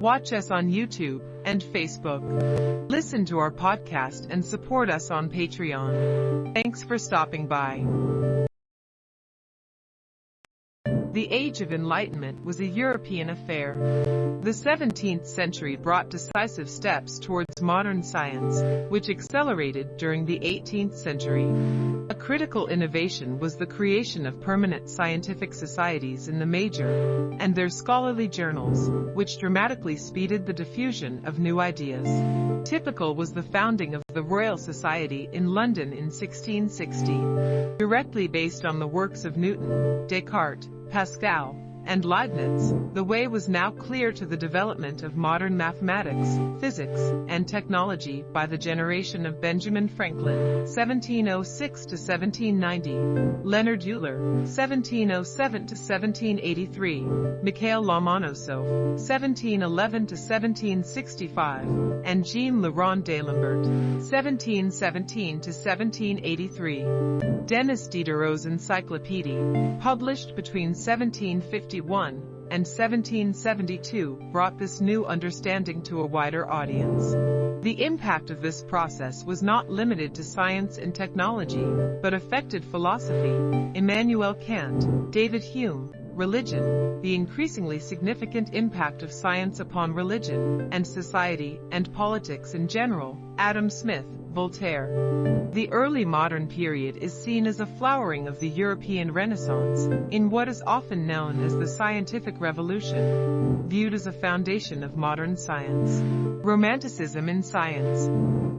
Watch us on YouTube and Facebook. Listen to our podcast and support us on Patreon. Thanks for stopping by. The Age of Enlightenment was a European affair. The 17th century brought decisive steps towards modern science, which accelerated during the 18th century. A critical innovation was the creation of permanent scientific societies in the major and their scholarly journals, which dramatically speeded the diffusion of new ideas. Typical was the founding of the Royal Society in London in 1660, directly based on the works of Newton, Descartes, Pascal, and Leibniz, the way was now clear to the development of modern mathematics, physics, and technology by the generation of Benjamin Franklin, 1706-1790, Leonhard Euler, 1707-1783, Mikhail Lomonosov, 1711-1765, and Jean Rond d'Alembert, 1717-1783. Denis Diderot's Encyclopédie, published between 1750 1751 and 1772 brought this new understanding to a wider audience. The impact of this process was not limited to science and technology, but affected philosophy, Immanuel Kant, David Hume, religion, the increasingly significant impact of science upon religion and society and politics in general, Adam Smith, Voltaire. The early modern period is seen as a flowering of the European Renaissance, in what is often known as the Scientific Revolution, viewed as a foundation of modern science. Romanticism in science.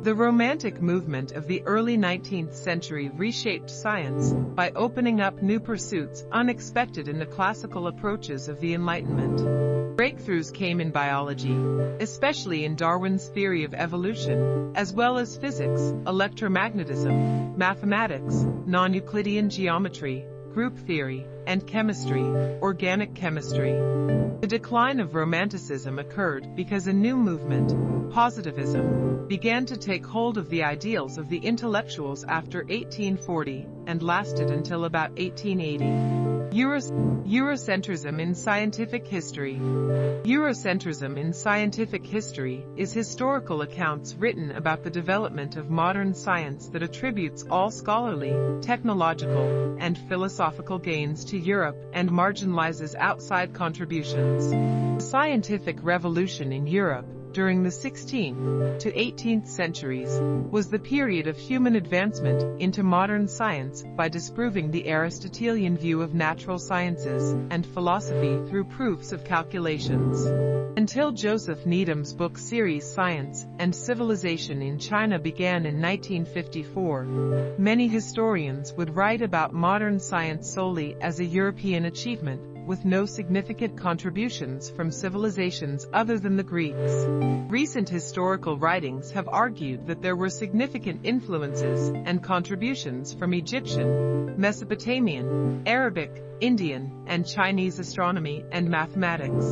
The Romantic movement of the early 19th century reshaped science by opening up new pursuits unexpected in the classical approaches of the Enlightenment. Breakthroughs came in biology, especially in Darwin's theory of evolution, as well as physics, electromagnetism, mathematics, non-Euclidean geometry, group theory, and chemistry, organic chemistry. The decline of Romanticism occurred because a new movement, positivism, began to take hold of the ideals of the intellectuals after 1840 and lasted until about 1880. Eurocentrism in scientific history. Eurocentrism in scientific history is historical accounts written about the development of modern science that attributes all scholarly, technological, and philosophical gains to Europe and marginalizes outside contributions. The scientific revolution in Europe during the 16th to 18th centuries was the period of human advancement into modern science by disproving the Aristotelian view of natural sciences and philosophy through proofs of calculations. Until Joseph Needham's book series Science and Civilization in China began in 1954, many historians would write about modern science solely as a European achievement with no significant contributions from civilizations other than the Greeks. Recent historical writings have argued that there were significant influences and contributions from Egyptian, Mesopotamian, Arabic, Indian, and Chinese astronomy and mathematics.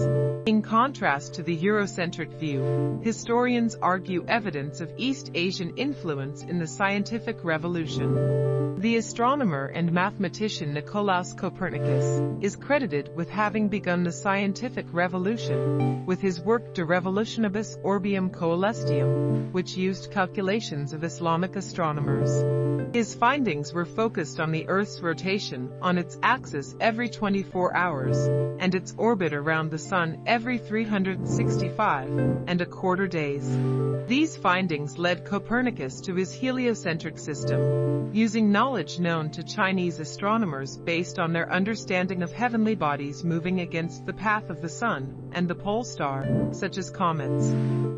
In contrast to the Eurocentric view, historians argue evidence of East Asian influence in the scientific revolution. The astronomer and mathematician Nicolaus Copernicus is credited with having begun the scientific revolution with his work De Revolutionibus Orbium Coelestium, which used calculations of Islamic astronomers. His findings were focused on the Earth's rotation on its axis every 24 hours and its orbit around the Sun every 365 and a quarter days. These findings led Copernicus to his heliocentric system, using knowledge known to Chinese astronomers based on their understanding of heavenly bodies moving against the path of the Sun and the pole star, such as comets.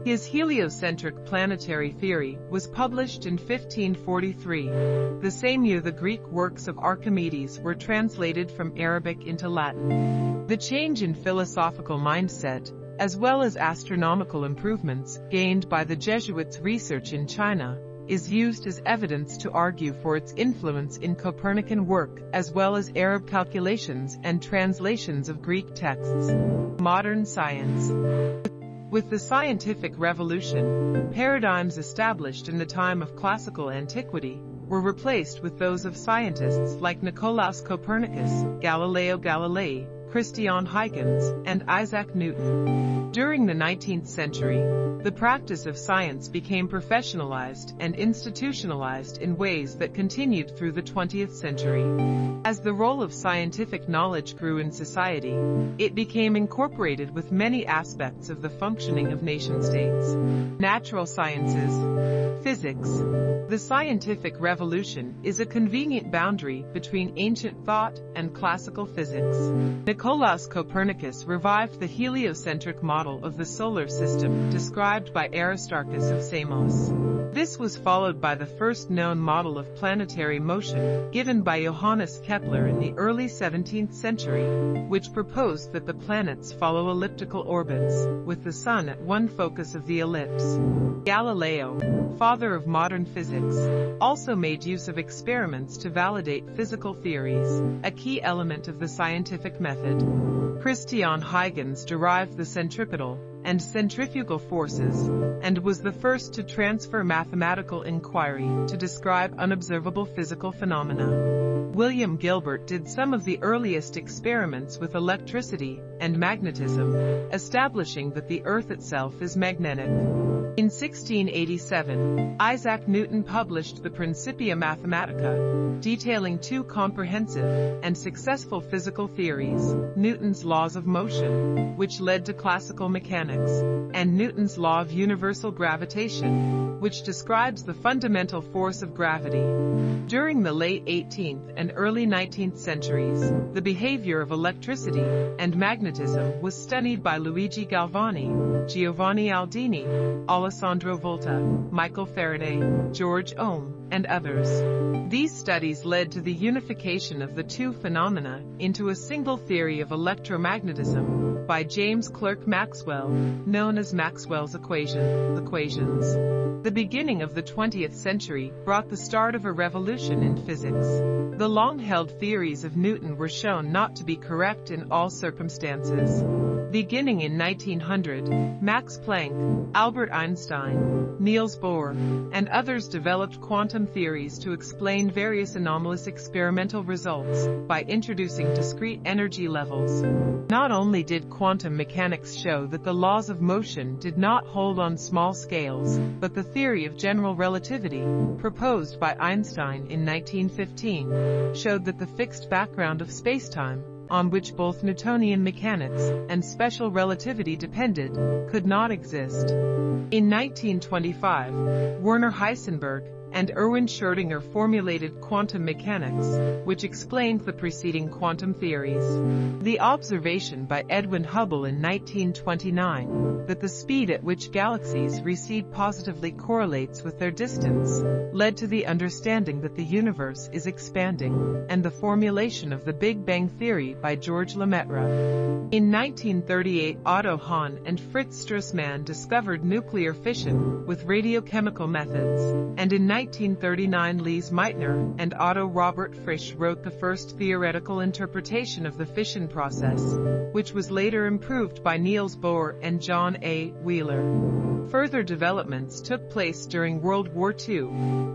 His heliocentric planetary theory was published in 1543. The same year the Greek works of Archimedes were translated from Arabic into Latin. The change in philosophical mindset, as well as astronomical improvements gained by the Jesuits' research in China, is used as evidence to argue for its influence in Copernican work as well as Arab calculations and translations of Greek texts. Modern science. With the scientific revolution, paradigms established in the time of classical antiquity were replaced with those of scientists like Nicolaus Copernicus, Galileo Galilei, Christian Huygens, and Isaac Newton. During the 19th century, the practice of science became professionalized and institutionalized in ways that continued through the 20th century. As the role of scientific knowledge grew in society, it became incorporated with many aspects of the functioning of nation-states. Natural sciences, physics. The scientific revolution is a convenient boundary between ancient thought and classical physics. Nicolaus Copernicus revived the heliocentric model of the solar system described by Aristarchus of Samos. This was followed by the first known model of planetary motion, given by Johannes Kepler in the early 17th century, which proposed that the planets follow elliptical orbits, with the Sun at one focus of the ellipse. Galileo, father of modern physics, also made use of experiments to validate physical theories, a key element of the scientific method. Christian Huygens derived the centripetal, and centrifugal forces, and was the first to transfer mathematical inquiry to describe unobservable physical phenomena. William Gilbert did some of the earliest experiments with electricity and magnetism, establishing that the Earth itself is magnetic. In 1687, Isaac Newton published the Principia Mathematica, detailing two comprehensive and successful physical theories, Newton's laws of motion, which led to classical mechanics, and Newton's law of universal gravitation, which describes the fundamental force of gravity. During the late 18th and early 19th centuries, the behavior of electricity and magnetism was studied by Luigi Galvani, Giovanni Aldini, Alessandro Volta, Michael Faraday, George Ohm, and others. These studies led to the unification of the two phenomena into a single theory of electromagnetism by James Clerk Maxwell, known as Maxwell's equation, equations. The beginning of the 20th century brought the start of a revolution in physics. The long-held theories of Newton were shown not to be correct in all circumstances. Beginning in 1900, Max Planck, Albert Einstein, Niels Bohr, and others developed quantum theories to explain various anomalous experimental results by introducing discrete energy levels. Not only did quantum mechanics show that the laws of motion did not hold on small scales, but the theory of general relativity, proposed by Einstein in 1915, showed that the fixed background of spacetime on which both Newtonian mechanics and special relativity depended, could not exist. In 1925, Werner Heisenberg and Erwin Schrödinger formulated quantum mechanics, which explained the preceding quantum theories. The observation by Edwin Hubble in 1929 that the speed at which galaxies recede positively correlates with their distance led to the understanding that the universe is expanding and the formulation of the Big Bang Theory by George Lemaitre. In 1938 Otto Hahn and Fritz Strassmann discovered nuclear fission with radiochemical methods, and in 1939 Lise Meitner and Otto Robert Frisch wrote the first theoretical interpretation of the fission process, which was later improved by Niels Bohr and John A. Wheeler. Further developments took place during World War II,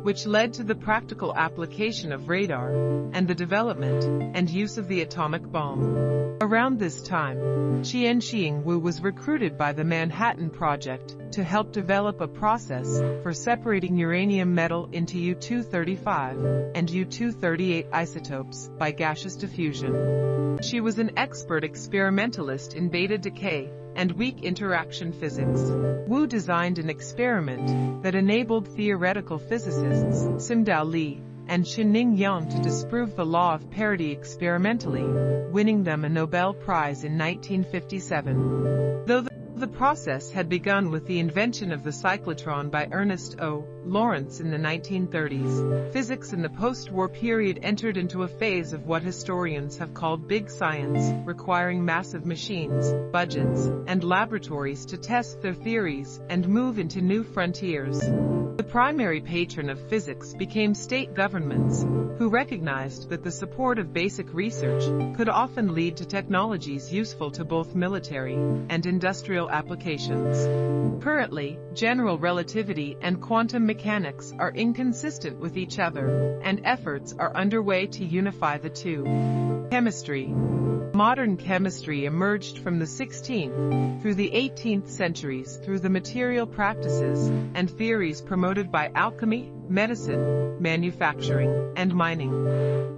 which led to the practical application of radar and the development and use of the atomic bomb. Around this time, Chien-Shiung Wu was recruited by the Manhattan Project to help develop a process for separating uranium metal into U-235 and U-238 isotopes by gaseous diffusion. She was an expert experimentalist in beta decay and weak interaction physics. Wu designed an experiment that enabled theoretical physicists Sim Tsung-Dao Lee and Chen-Ning Yang to disprove the law of parity experimentally, winning them a Nobel Prize in 1957. Though the the process had begun with the invention of the cyclotron by Ernest O. Lawrence in the 1930s. Physics in the post-war period entered into a phase of what historians have called big science, requiring massive machines, budgets, and laboratories to test their theories and move into new frontiers. The primary patron of physics became state governments, who recognized that the support of basic research could often lead to technologies useful to both military and industrial applications. Currently, general relativity and quantum mechanics are inconsistent with each other, and efforts are underway to unify the two. Chemistry Modern chemistry emerged from the 16th through the 18th centuries through the material practices and theories promoted by alchemy, medicine, manufacturing, and mining.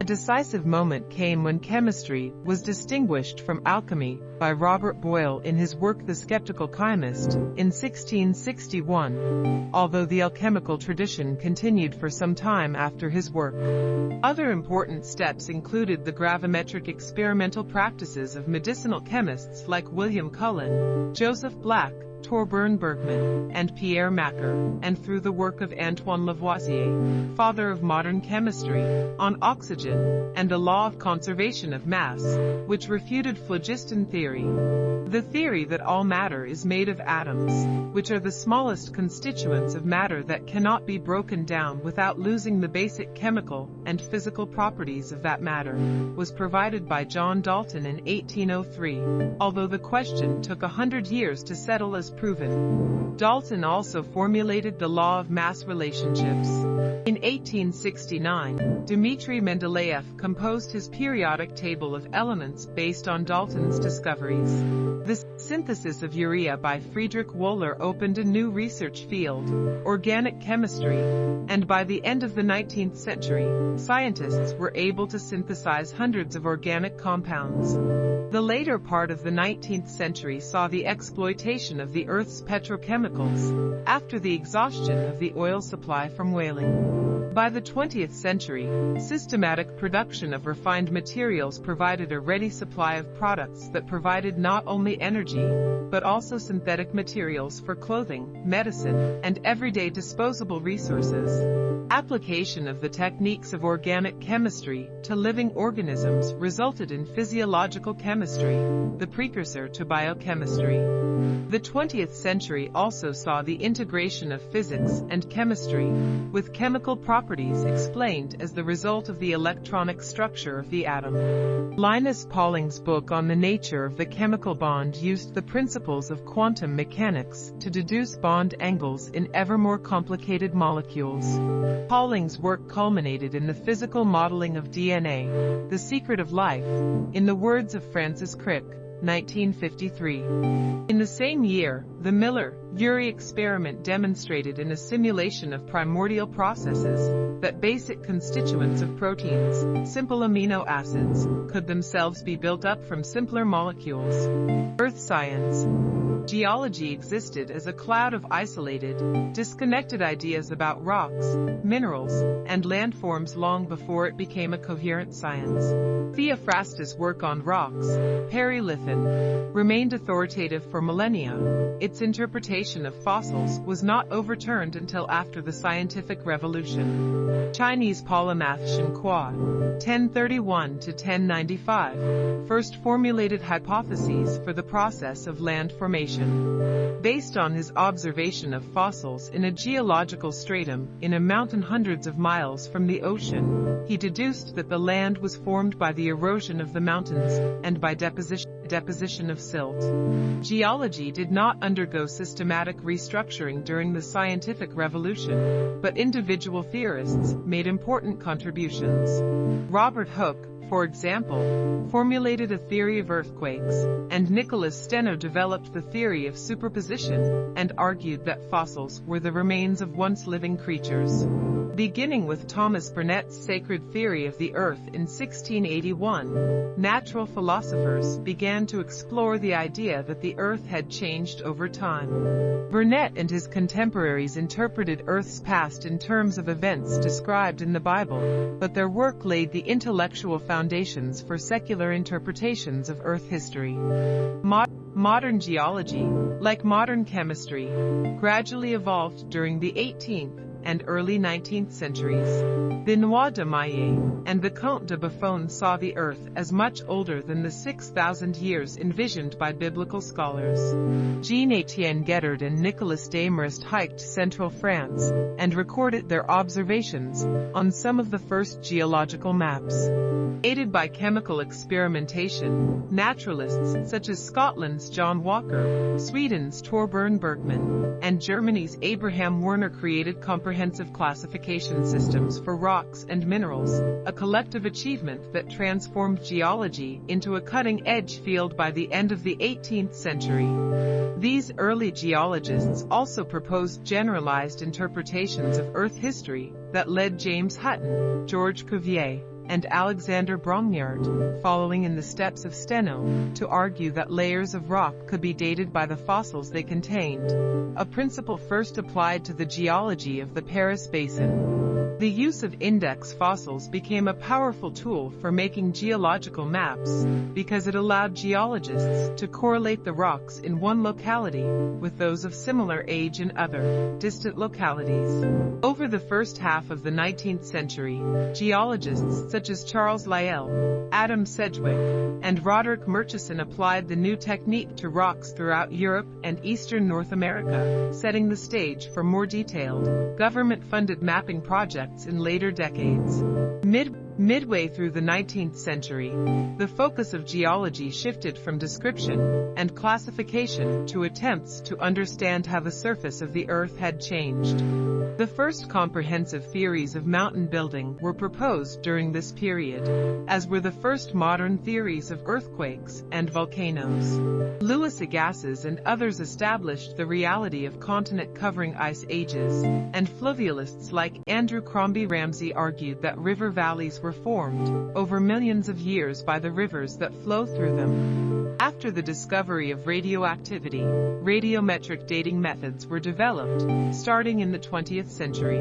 A decisive moment came when chemistry was distinguished from alchemy by Robert Boyle in his work The Skeptical Chymist in 1661, although the alchemical tradition continued for some time after his work. Other important steps included the gravimetric experimental practices of medicinal chemists like William Cullen, Joseph Black, Torbern Bergman, and Pierre Macquer, and through the work of Antoine Lavoisier, father of modern chemistry, on oxygen, and the law of conservation of mass, which refuted phlogiston theory. The theory that all matter is made of atoms, which are the smallest constituents of matter that cannot be broken down without losing the basic chemical and physical properties of that matter, was provided by John Dalton in 1803, although the question took a hundred years to settle as proven. Dalton also formulated the law of mass relationships. In 1869, Dmitry Mendeleev composed his periodic table of elements based on Dalton's discoveries. The synthesis of urea by Friedrich Wöhler opened a new research field, organic chemistry, and by the end of the 19th century, scientists were able to synthesize hundreds of organic compounds. The later part of the 19th century saw the exploitation of the Earth's petrochemicals after the exhaustion of the oil supply from whaling. By the 20th century, systematic production of refined materials provided a ready supply of products that provided not only energy, but also synthetic materials for clothing, medicine, and everyday disposable resources. Application of the techniques of organic chemistry to living organisms resulted in physiological chemistry, the precursor to biochemistry. The 20th century also saw the integration of physics and chemistry, with chemical properties explained as the result of the electronic structure of the atom. Linus Pauling's book on the nature of the chemical bond used the principles of quantum mechanics to deduce bond angles in ever more complicated molecules. Pauling's work culminated in the physical modeling of DNA, the secret of life, in the words of Francis Crick, 1953. In the same year, the Miller-Urey experiment demonstrated in a simulation of primordial processes that basic constituents of proteins, simple amino acids, could themselves be built up from simpler molecules. Earth science. Geology existed as a cloud of isolated, disconnected ideas about rocks, minerals, and landforms long before it became a coherent science. Theophrastus' work on rocks, Peri lithōn, remained authoritative for millennia. Its interpretation of fossils was not overturned until after the scientific revolution. Chinese polymath Shen Kua, 1031 to 1095, first formulated hypotheses for the process of land formation. Based on his observation of fossils in a geological stratum in a mountain hundreds of miles from the ocean, he deduced that the land was formed by the erosion of the mountains and by deposition deposition of silt. Geology did not undergo systematic restructuring during the scientific revolution, but individual theorists made important contributions. Robert Hooke, for example, formulated a theory of earthquakes, and Nicholas Steno developed the theory of superposition and argued that fossils were the remains of once living creatures. Beginning with Thomas Burnet's sacred theory of the earth in 1681, natural philosophers began to explore the idea that the earth had changed over time. Burnet and his contemporaries interpreted Earth's past in terms of events described in the Bible, but their work laid the intellectual foundations for secular interpretations of Earth history. Mod modern geology, like modern chemistry, gradually evolved during the 18th and early 19th centuries. Benoit de Maillet and the Comte de Buffon saw the Earth as much older than the 6,000 years envisioned by biblical scholars. Jean-Étienne Guettard and Nicolas Desmarest hiked central France and recorded their observations on some of the first geological maps. Aided by chemical experimentation, naturalists such as Scotland's John Walker, Sweden's Torbern Bergman, and Germany's Abraham Werner created comprehensive comprehensive classification systems for rocks and minerals, a collective achievement that transformed geology into a cutting-edge field by the end of the 18th century. These early geologists also proposed generalized interpretations of Earth history that led James Hutton, George Cuvier, and Alexander Brongniart, following in the steps of Steno, to argue that layers of rock could be dated by the fossils they contained, a principle first applied to the geology of the Paris Basin. The use of index fossils became a powerful tool for making geological maps because it allowed geologists to correlate the rocks in one locality with those of similar age in other, distant localities. Over the first half of the 19th century, geologists such as Charles Lyell, Adam Sedgwick, and Roderick Murchison applied the new technique to rocks throughout Europe and eastern North America, setting the stage for more detailed, government-funded mapping projects in later decades. Mid Midway through the 19th century, the focus of geology shifted from description and classification to attempts to understand how the surface of the Earth had changed. The first comprehensive theories of mountain building were proposed during this period, as were the first modern theories of earthquakes and volcanoes. Louis Agassiz and others established the reality of continent-covering ice ages, and fluvialists like Andrew Crombie Ramsay argued that river valleys were were formed over millions of years by the rivers that flow through them. After the discovery of radioactivity, radiometric dating methods were developed, starting in the 20th century.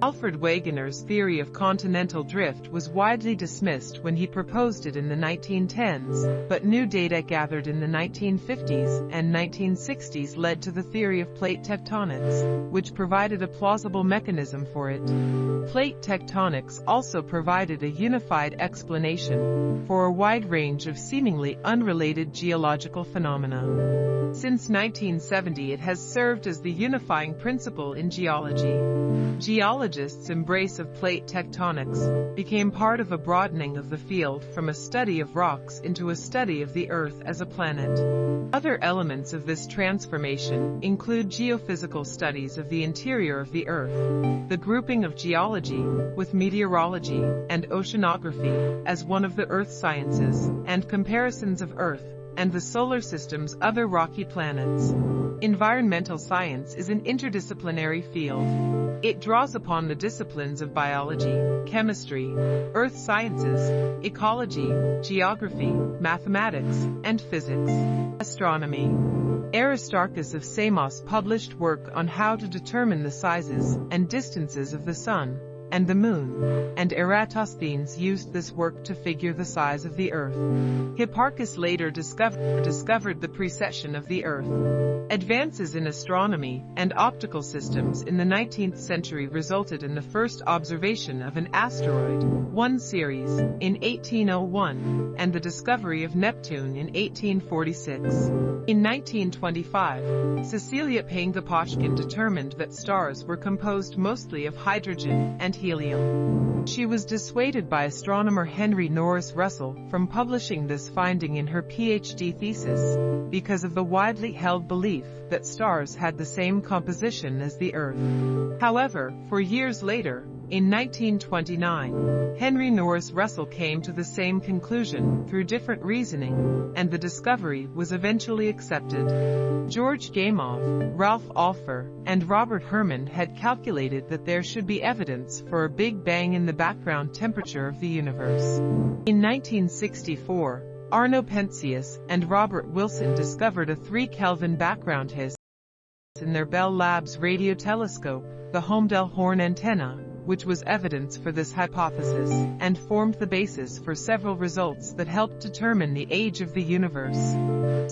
Alfred Wegener's theory of continental drift was widely dismissed when he proposed it in the 1910s, but new data gathered in the 1950s and 1960s led to the theory of plate tectonics, which provided a plausible mechanism for it. Plate tectonics also provided a unified explanation for a wide range of seemingly unrelated geological phenomena. Since 1970 it has served as the unifying principle in geology. Geologists' embrace of plate tectonics became part of a broadening of the field from a study of rocks into a study of the Earth as a planet. Other elements of this transformation include geophysical studies of the interior of the Earth, the grouping of geology with meteorology and oceanography as one of the earth sciences, and comparisons of Earth and the solar system's other rocky planets. Environmental science is an interdisciplinary field. It draws upon the disciplines of biology, chemistry, earth sciences, ecology, geography, mathematics, and physics. Astronomy. Aristarchus of Samos published work on how to determine the sizes and distances of the Sun, and the moon, and Eratosthenes used this work to figure the size of the earth. Hipparchus later discovered, discovered the precession of the earth. Advances in astronomy and optical systems in the 19th century resulted in the first observation of an asteroid, 1 Ceres, in 1801, and the discovery of Neptune in 1846. In 1925, Cecilia Payne-Gaposchkin determined that stars were composed mostly of hydrogen and helium. She was dissuaded by astronomer Henry Norris Russell from publishing this finding in her PhD thesis because of the widely held belief that stars had the same composition as the Earth. However, four years later, in 1929, Henry Norris Russell came to the same conclusion through different reasoning, and the discovery was eventually accepted. George Gamow, Ralph Alpher, and Robert Herman had calculated that there should be evidence for a Big Bang in the background temperature of the universe. In 1964, Arno Penzias and Robert Wilson discovered a 3 Kelvin background hiss in their Bell Labs radio telescope, the Holmdel Horn antenna, which was evidence for this hypothesis, and formed the basis for several results that helped determine the age of the universe.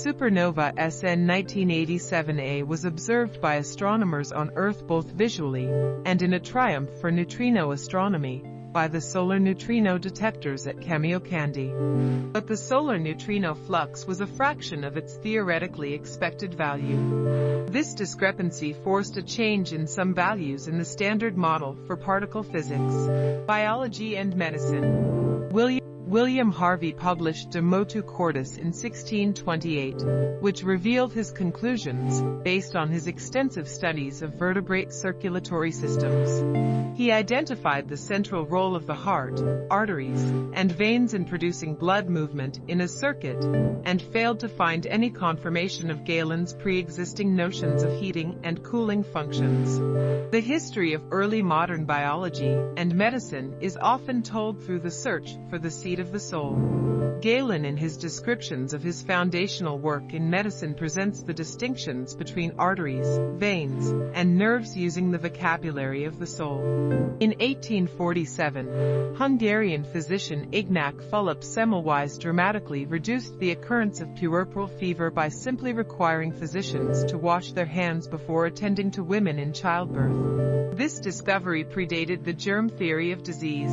Supernova SN 1987A was observed by astronomers on Earth both visually and in a triumph for neutrino astronomy, by the solar neutrino detectors at Kamiokande. But the solar neutrino flux was a fraction of its theoretically expected value. This discrepancy forced a change in some values in the standard model for particle physics, biology and medicine. William William Harvey published De Motu Cordis in 1628, which revealed his conclusions based on his extensive studies of vertebrate circulatory systems. He identified the central role of the heart, arteries, and veins in producing blood movement in a circuit, and failed to find any confirmation of Galen's pre-existing notions of heating and cooling functions. The history of early modern biology and medicine is often told through the search for the seat of the soul. Galen in his descriptions of his foundational work in medicine presents the distinctions between arteries, veins, and nerves using the vocabulary of the soul. In 1847, Hungarian physician Ignác Fulop Semmelweis dramatically reduced the occurrence of puerperal fever by simply requiring physicians to wash their hands before attending to women in childbirth. This discovery predated the germ theory of disease.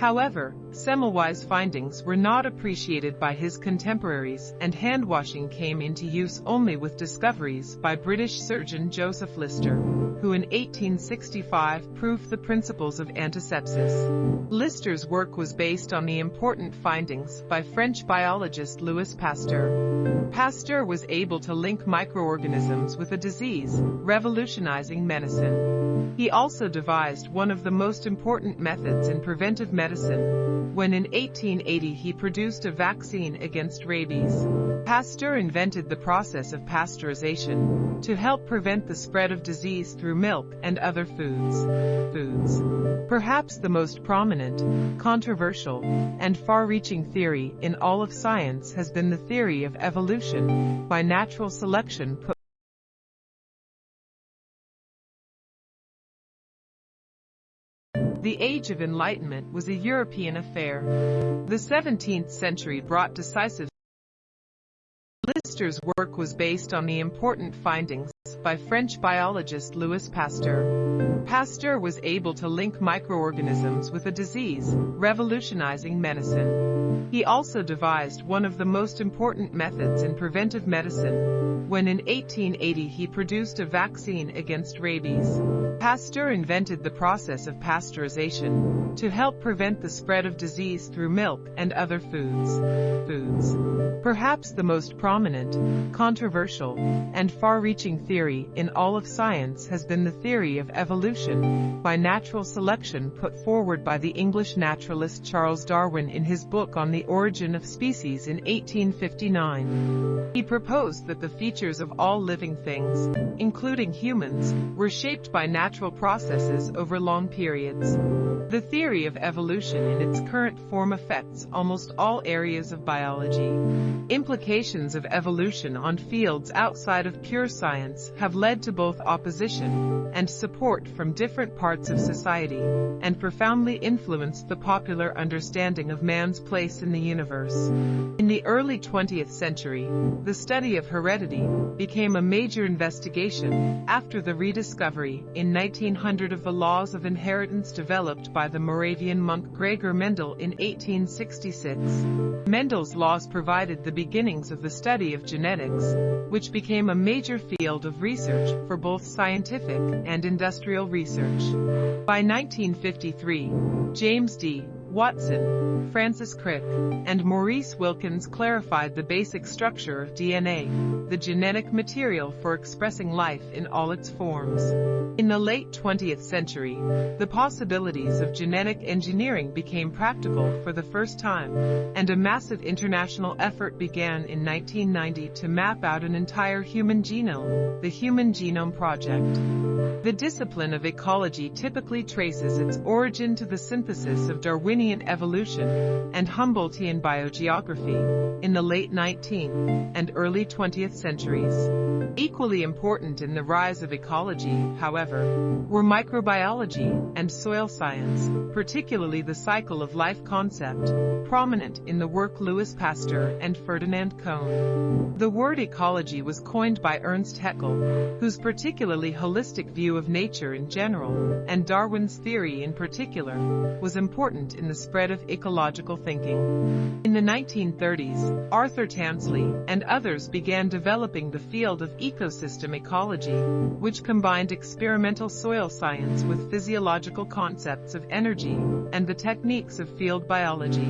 However, Semmelweis' findings were not appreciated by his contemporaries, and hand washing came into use only with discoveries by British surgeon Joseph Lister, who in 1865 proved the principles of antisepsis. Lister's work was based on the important findings by French biologist Louis Pasteur. Pasteur was able to link microorganisms with a disease, revolutionizing medicine. He also devised one of the most important methods in preventive medicine, when in 1880 he produced a vaccine against rabies. Pasteur invented the process of pasteurization to help prevent the spread of disease through milk and other foods. Foods. Perhaps the most prominent, controversial, and far-reaching theory in all of science has been the theory of evolution by natural selection The Age of Enlightenment was a European affair. The 17th century brought decisive Lister's work was based on the important findings by French biologist Louis Pasteur. Pasteur was able to link microorganisms with a disease, revolutionizing medicine. He also devised one of the most important methods in preventive medicine, when in 1880 he produced a vaccine against rabies. Pasteur invented the process of pasteurization to help prevent the spread of disease through milk and other foods. Foods. Perhaps the most prominent, controversial, and far-reaching theory in all of science has been the theory of evolution by natural selection put forward by the English naturalist Charles Darwin in his book on the origin of species in 1859. He proposed that the features of all living things, including humans, were shaped by natural processes over long periods. The theory of evolution in its current form affects almost all areas of biology. Implications of evolution on fields outside of pure science have led to both opposition and support from different parts of society, and profoundly influenced the popular understanding of man's place in the universe. In the early 20th century, the study of heredity became a major investigation after the rediscovery in 1900 of the laws of inheritance developed by the Moravian monk Gregor Mendel in 1866. Mendel's laws provided the beginnings of the study of genetics, which became a major field of research for both scientific and industrial research. By 1953, James D. Watson, Francis Crick, and Maurice Wilkins clarified the basic structure of DNA, the genetic material for expressing life in all its forms. In the late 20th century, the possibilities of genetic engineering became practical for the first time, and a massive international effort began in 1990 to map out an entire human genome, the Human Genome Project. The discipline of ecology typically traces its origin to the synthesis of Darwinian evolution and Humboldtian biogeography in the late 19th and early 20th centuries. Equally important in the rise of ecology, however, were microbiology and soil science, particularly the cycle of life concept, prominent in the work Louis Pasteur and Ferdinand Cohn. The word ecology was coined by Ernst Haeckel, whose particularly holistic view of nature in general, and Darwin's theory in particular, was important in the spread of ecological thinking. In the 1930s, Arthur Tansley and others began developing the field of ecosystem ecology, which combined experimental soil science with physiological concepts of energy and the techniques of field biology.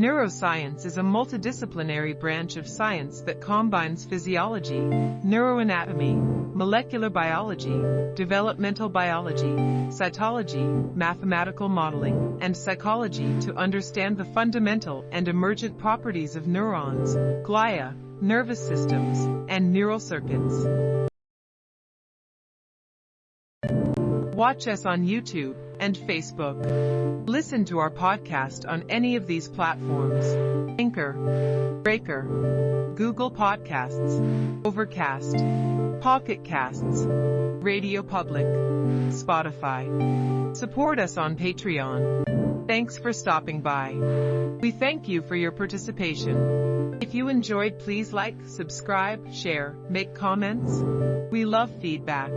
Neuroscience is a multidisciplinary branch of science that combines physiology, neuroanatomy, molecular biology, developmental biology, cytology, mathematical modeling, and psychology to understand the fundamental and emergent properties of neurons, glia, nervous systems, and neural circuits. Watch us on YouTube and Facebook. Listen to our podcast on any of these platforms. Anchor, Breaker, Google Podcasts, Overcast, Pocket Casts, Radio Public, Spotify. Support us on Patreon. Thanks for stopping by. We thank you for your participation. If you enjoyed, please like, subscribe, share, make comments. We love feedback.